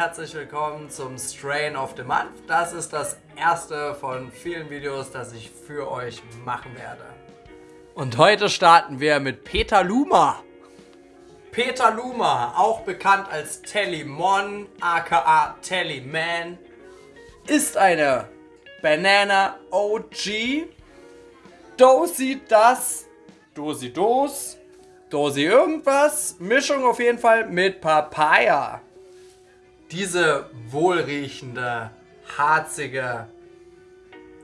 herzlich willkommen zum Strain of the Month. Das ist das erste von vielen Videos, das ich für euch machen werde. Und heute starten wir mit Peter Luma. Peter Luma, auch bekannt als Telly Mon, aka Telly Man, ist eine Banana OG. Dosi das, Dosi Dos, Dosi irgendwas. Mischung auf jeden Fall mit Papaya. Diese wohlriechende, harzige,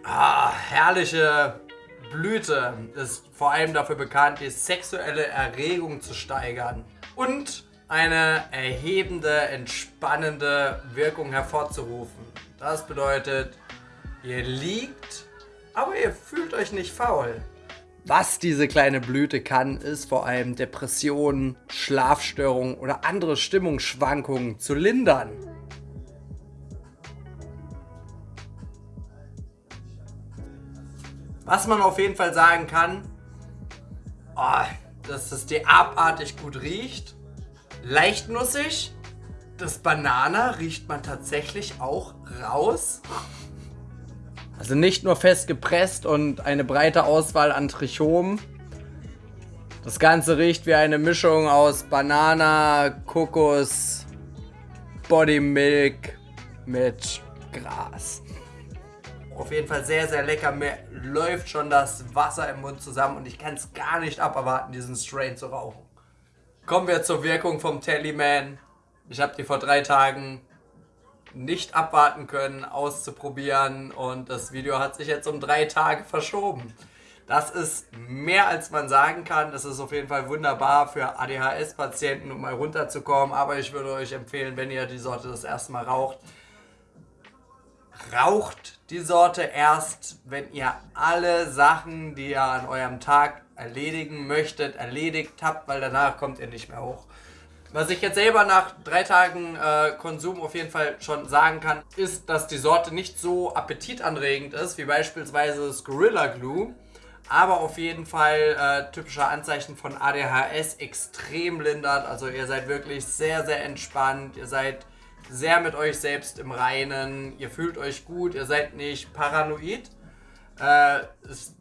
ah, herrliche Blüte ist vor allem dafür bekannt, die sexuelle Erregung zu steigern und eine erhebende, entspannende Wirkung hervorzurufen. Das bedeutet, ihr liegt, aber ihr fühlt euch nicht faul. Was diese kleine Blüte kann, ist vor allem Depressionen, Schlafstörungen oder andere Stimmungsschwankungen zu lindern. Was man auf jeden Fall sagen kann, oh, dass es dir abartig gut riecht. Leicht nussig. Das Banana riecht man tatsächlich auch raus. Also nicht nur fest gepresst und eine breite Auswahl an Trichomen. Das Ganze riecht wie eine Mischung aus Banana, Kokos, Body Milk mit Gras. Auf jeden Fall sehr, sehr lecker. Mir läuft schon das Wasser im Mund zusammen und ich kann es gar nicht aberwarten, diesen Strain zu rauchen. Kommen wir zur Wirkung vom Tellyman. Ich habe die vor drei Tagen nicht abwarten können, auszuprobieren und das Video hat sich jetzt um drei Tage verschoben. Das ist mehr als man sagen kann. Das ist auf jeden Fall wunderbar für ADHS-Patienten, um mal runterzukommen. Aber ich würde euch empfehlen, wenn ihr die Sorte das erste Mal raucht, raucht die Sorte erst, wenn ihr alle Sachen, die ihr an eurem Tag erledigen möchtet, erledigt habt, weil danach kommt ihr nicht mehr hoch. Was ich jetzt selber nach drei Tagen äh, Konsum auf jeden Fall schon sagen kann, ist, dass die Sorte nicht so appetitanregend ist, wie beispielsweise das Gorilla Glue. Aber auf jeden Fall äh, typische Anzeichen von ADHS extrem lindert. Also ihr seid wirklich sehr, sehr entspannt. Ihr seid sehr mit euch selbst im Reinen. Ihr fühlt euch gut. Ihr seid nicht paranoid. Äh,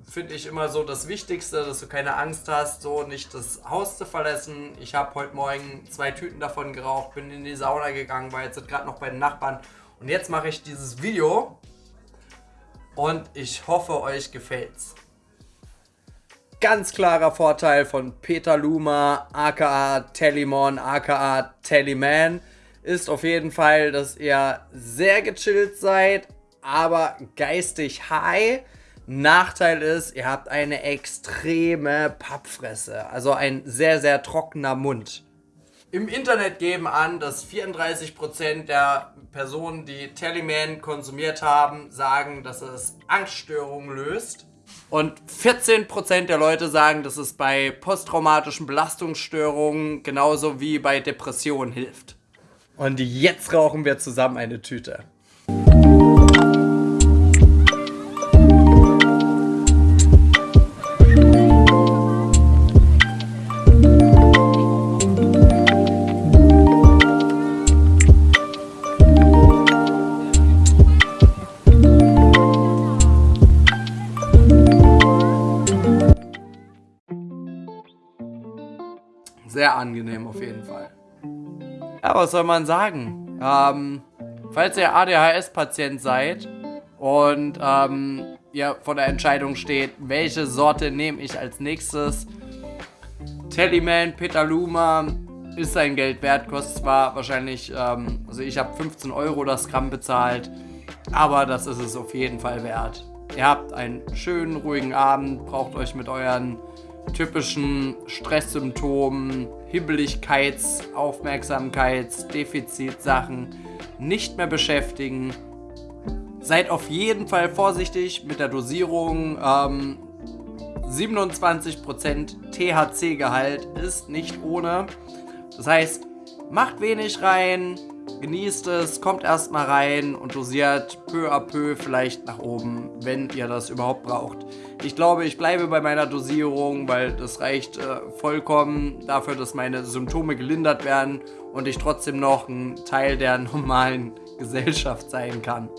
finde ich immer so das Wichtigste, dass du keine Angst hast, so nicht das Haus zu verlassen. Ich habe heute Morgen zwei Tüten davon geraucht, bin in die Sauna gegangen, war jetzt gerade noch bei den Nachbarn. Und jetzt mache ich dieses Video und ich hoffe, euch gefällt's. Ganz klarer Vorteil von Peter Luma, aka Tellymon, aka Tellyman, ist auf jeden Fall, dass ihr sehr gechillt seid, aber geistig high. Nachteil ist, ihr habt eine extreme Pappfresse, also ein sehr, sehr trockener Mund. Im Internet geben an, dass 34% der Personen, die Teleman konsumiert haben, sagen, dass es Angststörungen löst. Und 14% der Leute sagen, dass es bei posttraumatischen Belastungsstörungen genauso wie bei Depressionen hilft. Und jetzt rauchen wir zusammen eine Tüte. Sehr angenehm auf jeden Fall. Ja, was soll man sagen? Ähm, falls ihr ADHS-Patient seid und ähm, ihr vor der Entscheidung steht, welche Sorte nehme ich als nächstes, Tellyman Petaluma ist sein Geld wert, kostet zwar wahrscheinlich, ähm, also ich habe 15 Euro das Gramm bezahlt, aber das ist es auf jeden Fall wert. Ihr habt einen schönen, ruhigen Abend, braucht euch mit euren typischen Stresssymptomen, Hibbeligkeits-, Aufmerksamkeits-, Defizitsachen nicht mehr beschäftigen. Seid auf jeden Fall vorsichtig mit der Dosierung. Ähm, 27% THC-Gehalt ist nicht ohne. Das heißt, macht wenig rein, genießt es, kommt erstmal rein und dosiert peu à peu vielleicht nach oben, wenn ihr das überhaupt braucht. Ich glaube, ich bleibe bei meiner Dosierung, weil das reicht äh, vollkommen dafür, dass meine Symptome gelindert werden und ich trotzdem noch ein Teil der normalen Gesellschaft sein kann.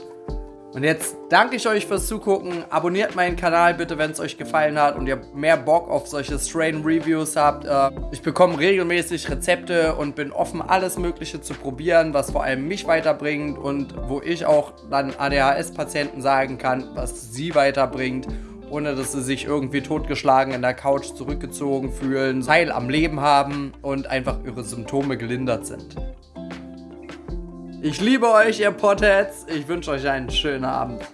Und jetzt danke ich euch fürs Zugucken. Abonniert meinen Kanal bitte, wenn es euch gefallen hat und ihr mehr Bock auf solche Strain Reviews habt. Äh, ich bekomme regelmäßig Rezepte und bin offen, alles Mögliche zu probieren, was vor allem mich weiterbringt und wo ich auch dann ADHS-Patienten sagen kann, was sie weiterbringt ohne dass sie sich irgendwie totgeschlagen in der Couch zurückgezogen fühlen, Teil am Leben haben und einfach ihre Symptome gelindert sind. Ich liebe euch, ihr Potheads. Ich wünsche euch einen schönen Abend.